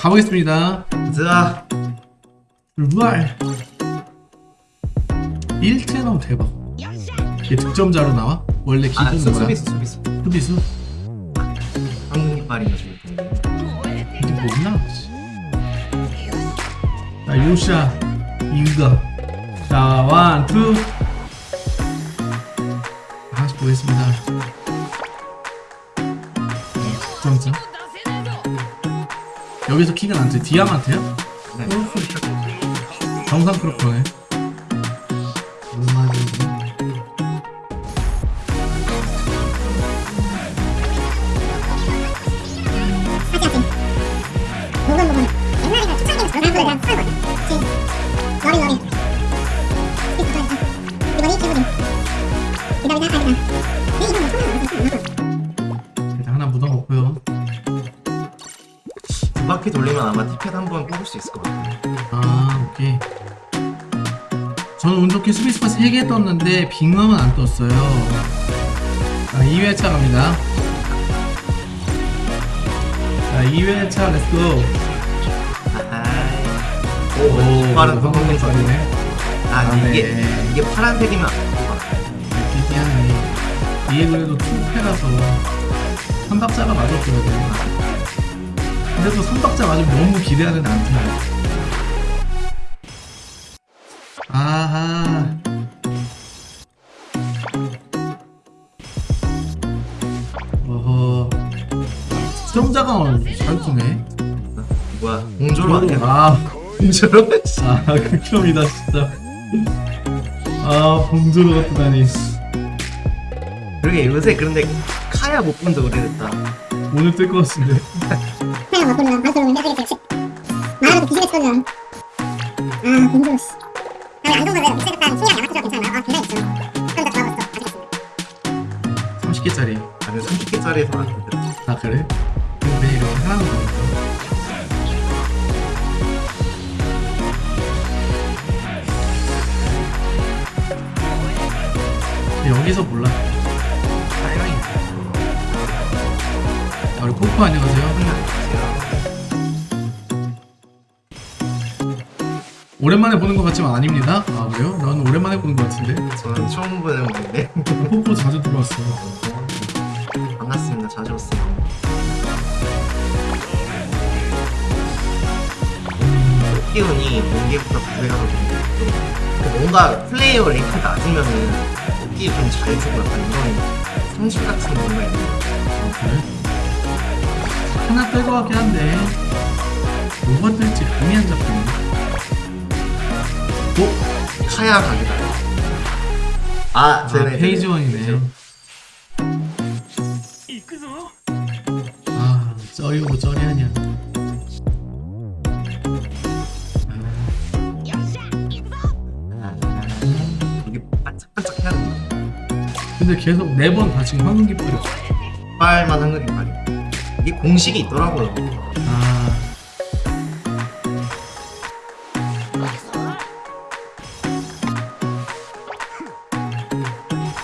가보겠습니다 자, 루알 1체 나오면 대박 이게 득점자로 나와? 원래 아, 기본 거야? 수비수, 수비수. 수비수? 한국 이빨이가 좋을 텐데. 이게 뭐나? 자 요샤 이거 자 원투 하나씩 보겠습니다 득점자 여기서 킥은 안 돼. 디아마트야? 네. 정상 크로커네 지금 러빙 러빙 이번이 기분이 바퀴 돌리면 아마 티켓 한 번 뽑을 수 있을 것 같아요. 아 오케이 저는 운 좋게 스페이스바 3개 떴는데 빙음은 안 떴어요 자 2회차 갑니다 자 2회차 렛츠고 아하이. 오, 빠른 한국인 빠르네 아, 아, 이게, 네. 이게 파란색이면 안될것 같아요. 이게 그래도 투패라서 3박자가 맞았어야 돼 또 3박자 맞으면 너무 기대하는 안 돼요 아하 어허 시청자가 잘 쓰네 뭐야, 공조로 아니야? 아 공조로? 아, 극혐이다 진짜. 아, 봉조로 같다니. 그러게 요새 그런데 카야 못 본지 오래됐다. 오늘 뜰 것 같은데. 막 보면 방송을 해야겠지 말하고 비즈니스 거면 아 공조 씨 아니 안정적으로 비슷했다는 신기한 양아치로 괜찮아 아 굉장히 있어 그럼 다 좋아졌어 아직 30개짜리. 아니, 30개짜리에서 안 되더라. 아, 그래? 근데 하나는 거니까. 여기서 몰라. 아, 우리 코코 안녕하세요. 오랜만에 보는 것 같지만 아닙니다. 아, 그래요? 난 오랜만에 보는 것 같은데. 저는 처음 보는 건데. 코코 자주 들어왔어. 반갑습니다. 자주 오세요. 기운이 공개보다 구배하거든요. 뭔가 플레이어 랭크 낮으면은 뽑기 좀잘 주고 약간 이런 성질 같은 뭔가 있는 아, 그래? 하나 뺄것 같긴 한데 뭐가 뜰지 감이 안 잡히네 어? 카야 각이다. 아, 아 쟤네 페이지 원이네 아 쩌리고 쩌리하냐 아, 이게 반짝반짝 해야 된다. 근데 계속 네번다 지금 황금 깃발이 빨만 한거이 말이야. 이게 공식이 있더라고요. 아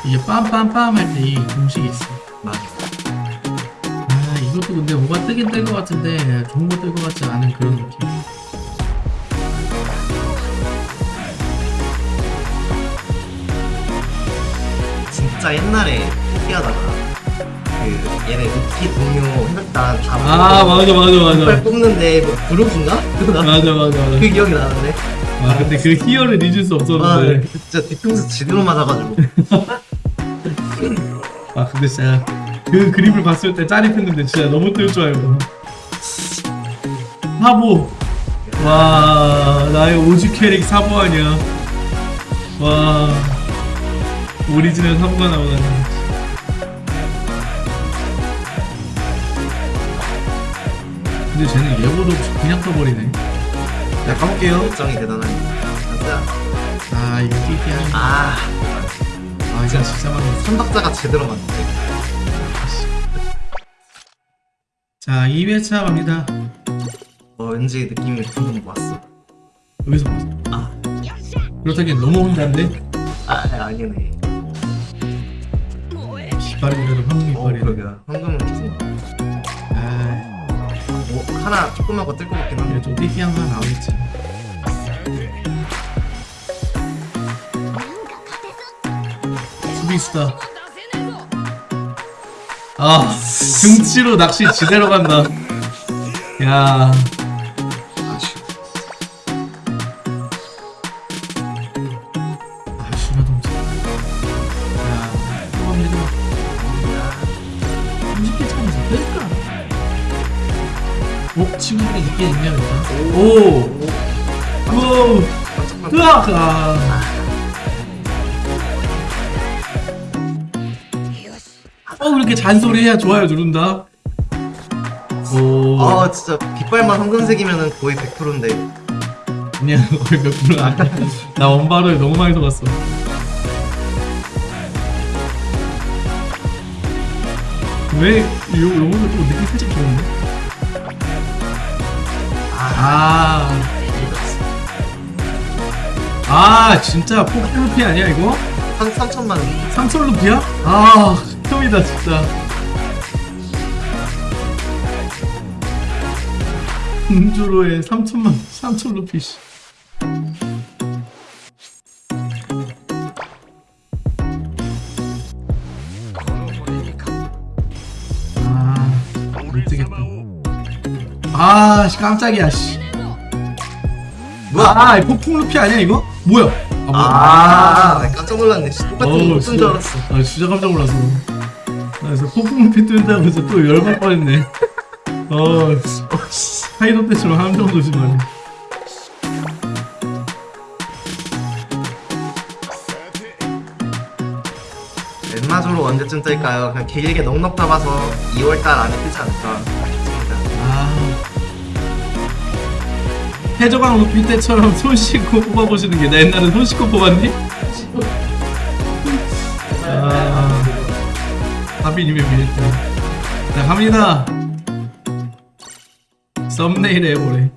이게 빰빰빰 할 때 이 공식이 있어 맞아. 아 이것도 근데 뭐가 뜨긴 뜰 것 같은데 좋은 거 뜰 것 같지 않은 그런 느낌 진짜 옛날에 뽑기하다가 그 얘네 루키 동료 해봤다. 다아 맞아 맞아 맞아. 뽑는데 뭐 그룹인가? 맞아 맞아 맞아. 그 기억이 나는데. 아 근데 그 희열을 잊을 수아 없었는데. 진짜 뒤통수 제대로 맞아가지고. 아 근데 진짜 그 그림을 봤을 때 짜릿했는데 진짜 너무 뜰 줄 알고. 사보. 와 나의 오지 캐릭 사보 아니야. 와. 오리지널 사보가 나오다니 근데 쟤는 예고도 없이 그냥 떠버리네. 자 가볼게요. 열정이 대단하네. 진짜 아 이거 띠띠야 아. 아 이거 진짜 많네. 선박자가 제대로 맞는데. 자 2회차 갑니다. 어 왠지 느낌이 방금 왔어. 여기서 봤어. 아, 그렇다기엔 너무 혼자인데? 아 아니네. 이빨이라도 황금 어 이빨이. 그러게요. 황금은 뭐 하나 조그만 거뜰 것 같긴 한데 좀 띠띠한 거 나오겠지. 수비수다. 아, 등치로 낚시 지대로 간다. 야, 친구들이 있게 있냐, 일단? 오! 오! 깜짝깜짝 으악! 아. 어, 그렇게 잔소리 해야 좋아요 누른다. 오. 아 진짜 빗발만 황금색이면은 거의 100%인데 그냥 거의 몇 프로 아니야. 나 원바로에 너무 많이 속았어. 왜, 요, 요거는 또 느낌 살짝 좋은데? 아 아. 아, 진짜 폭루피 아니야, 이거? 한 3천만 원 삼솔 루피야? 아, 흠이다, 진짜. 음주로에 3천만, 3천 루피, 씨. 아, 못 되겠다. 아, 씨, 깜짝이야, 씨. 뭐야 아, 폭풍 루피 아니야, 이거? 뭐야? 아, 뭐야? 아, 나 깜짝 놀랐네. 씨, 똑같은 거 쓴줄 알았어. 아 진짜 깜짝 놀랐어. 나 그래서 폭풍루피 뜬다고 해서 또 열받 뻔했네. 어, 하이로 때처럼 함정 조심하네. 엠마조로 언제쯤 뜰까요? 그냥 길게 넉넉 잡아서 2월달 안에 뜨지 않을까 해적왕 루피 때처럼 손 씻고 뽑아보시는 게 나 옛날에 손 씻고 뽑았니? 아, 하빈님의 미랬다. 자, 갑니다. 썸네일 해보래.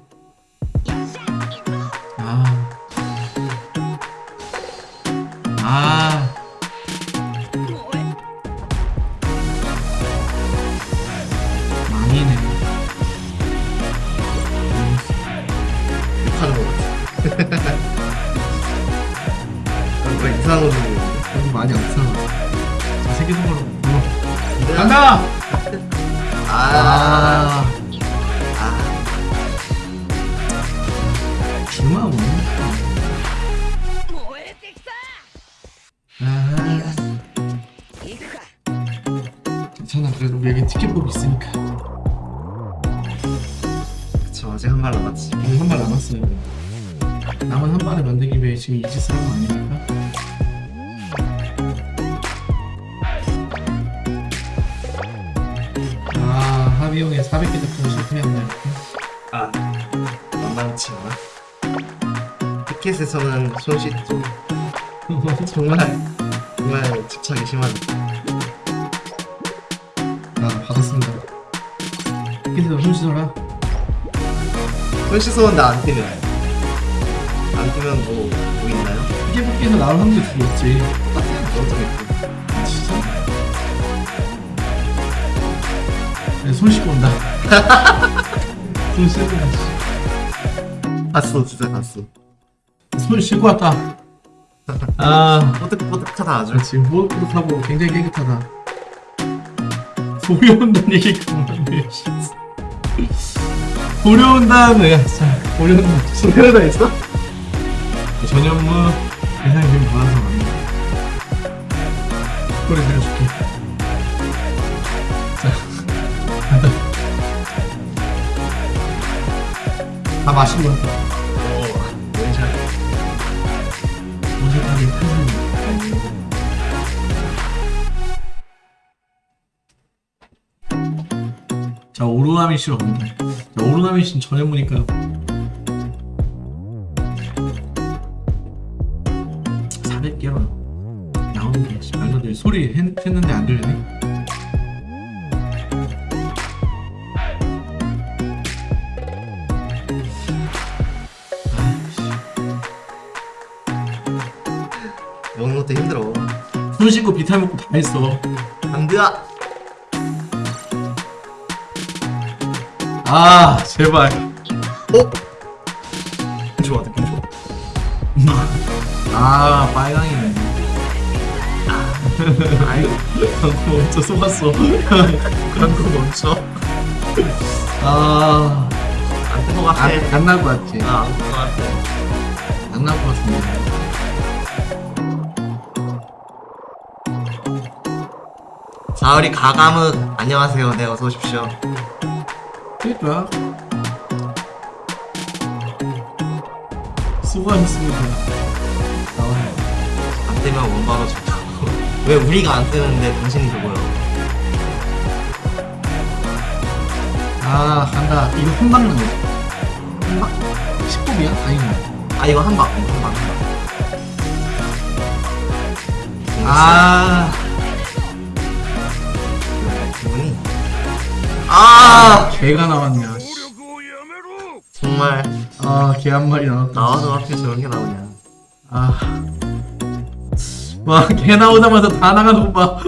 불러. 있는데? 간다! 아, 아, 아, 주마 오네. 아, 괜찮아. 그래도 우리 여기 티켓북 있으니까. 그쵸. 아직 한 발 남았지. 오늘 한발 남았어요. 남은 한 발을 만들기 위해 지금 이 짓을 한거 아닙니까? 형의 400개 작품 실패했네. 아, 만만치 않아. 티켓에서는 손 씻죠. 정말, 정말 집착이 심한. 아, 받았습니다. 티켓에서 손 씻어라. 손 씻었는데 안 뜨면. 안 뜨면 뭐, 뭐 있나요? 티켓북에서 나올 확률이 줄었지. 똑같아요. 어쩌겠 아, 손 씻고 온다. 손 씻고 온다. 봤어, 진짜 봤어. 손 씻고 왔다. 아, 뽀득뽀득하다 아주. 그렇지. 무엇보듯하고 굉장히 깨끗하다. 온다는 얘기 그만해. 소리 온다는 야, 자, 소리 온다. 소리가 있어? 전현무 대상 좀 받아서 왔네. 소리 들려줄게. 다 탄산이. 자 오르나미 씨로 갑니다. 자 오르나미 씨는 전현무니까 400개로 나오는 게 씨, 말도 안 돼. 소리 했, 했는데 안 들리네. 손 씻고 비탈 먹고 다 했어. 안돼야. 아 제발. 어? 좋아 느낌 좋아. 아 빨강이네. 아이고 멈춰 속았어. 거 멈춰 아. 안거 같아. 안날것 같지? 아, 안거 같아. 안날것 같은데 자 우리 가감은 안녕하세요. 네 어서 오십시오. 그니까. 수고하셨습니다. 나와요 안 뜨면 원바로 좋다고 왜 우리가 안 뜨는데 당신이 그거요? 아 간다. 이거 한방 나오지 한방? 10법이야? 아니구나 아 이거 한방. 한방 한방. 아 아. 개가 나왔냐 정말 아개 한 마리 나왔다. 나와서 하필 저런 게 나오냐. 아와개 나오자마자 다 나가는 거봐